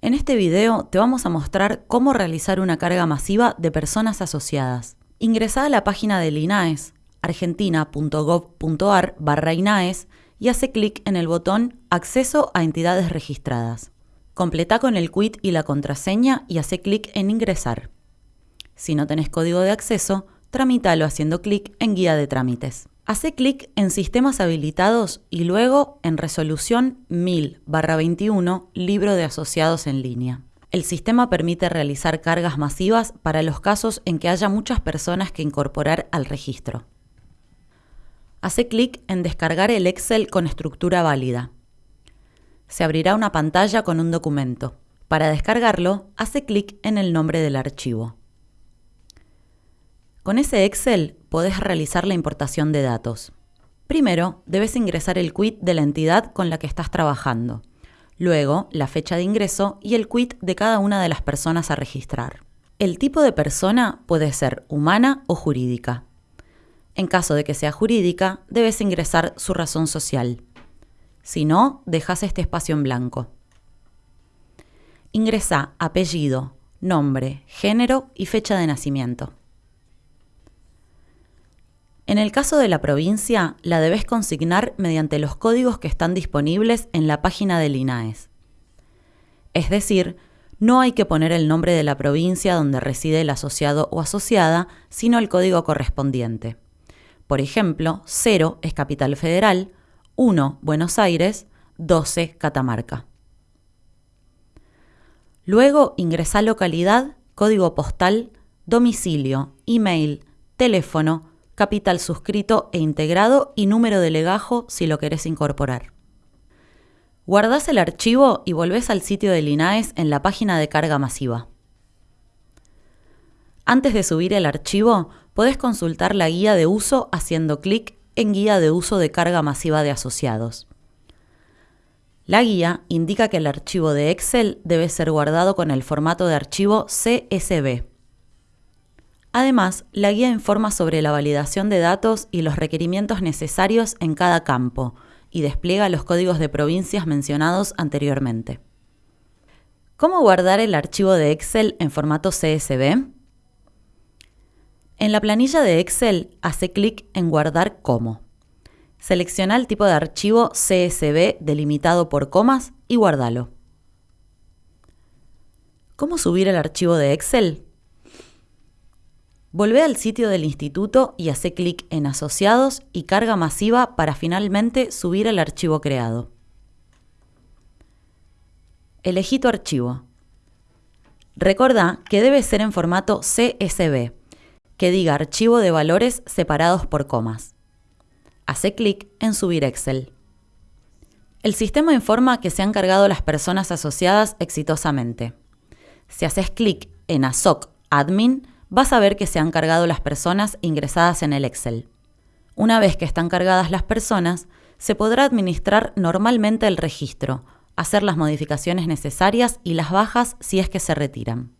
En este video te vamos a mostrar cómo realizar una carga masiva de personas asociadas. Ingresá a la página del INAES, argentina.gov.ar barra INAES y hace clic en el botón Acceso a entidades registradas. Completa con el quit y la contraseña y hace clic en Ingresar. Si no tenés código de acceso, tramítalo haciendo clic en Guía de trámites. Hace clic en Sistemas habilitados y luego en Resolución 1000-21 Libro de Asociados en línea. El sistema permite realizar cargas masivas para los casos en que haya muchas personas que incorporar al registro. Hace clic en Descargar el Excel con estructura válida. Se abrirá una pantalla con un documento. Para descargarlo, hace clic en el nombre del archivo. Con ese Excel podés realizar la importación de datos. Primero, debes ingresar el quit de la entidad con la que estás trabajando. Luego, la fecha de ingreso y el quit de cada una de las personas a registrar. El tipo de persona puede ser humana o jurídica. En caso de que sea jurídica, debes ingresar su razón social. Si no, dejas este espacio en blanco. Ingresa apellido, nombre, género y fecha de nacimiento. En el caso de la provincia, la debes consignar mediante los códigos que están disponibles en la página del INAES. Es decir, no hay que poner el nombre de la provincia donde reside el asociado o asociada, sino el código correspondiente. Por ejemplo, 0 es Capital Federal, 1 Buenos Aires, 12 Catamarca. Luego ingresa localidad, código postal, domicilio, email, teléfono, capital suscrito e integrado y número de legajo si lo querés incorporar. Guardás el archivo y volvés al sitio del INAES en la página de carga masiva. Antes de subir el archivo, podés consultar la guía de uso haciendo clic en Guía de uso de carga masiva de asociados. La guía indica que el archivo de Excel debe ser guardado con el formato de archivo CSV. Además, la guía informa sobre la validación de datos y los requerimientos necesarios en cada campo y despliega los códigos de provincias mencionados anteriormente. ¿Cómo guardar el archivo de Excel en formato CSV? En la planilla de Excel, hace clic en Guardar como. Selecciona el tipo de archivo CSV delimitado por comas y guárdalo. ¿Cómo subir el archivo de Excel? Volvé al sitio del instituto y hace clic en Asociados y Carga masiva para finalmente subir el archivo creado. Elegí tu archivo. Recordá que debe ser en formato CSV, que diga archivo de valores separados por comas. Hace clic en Subir Excel. El sistema informa que se han cargado las personas asociadas exitosamente. Si haces clic en ASOC Admin, vas a ver que se han cargado las personas ingresadas en el Excel. Una vez que están cargadas las personas, se podrá administrar normalmente el registro, hacer las modificaciones necesarias y las bajas si es que se retiran.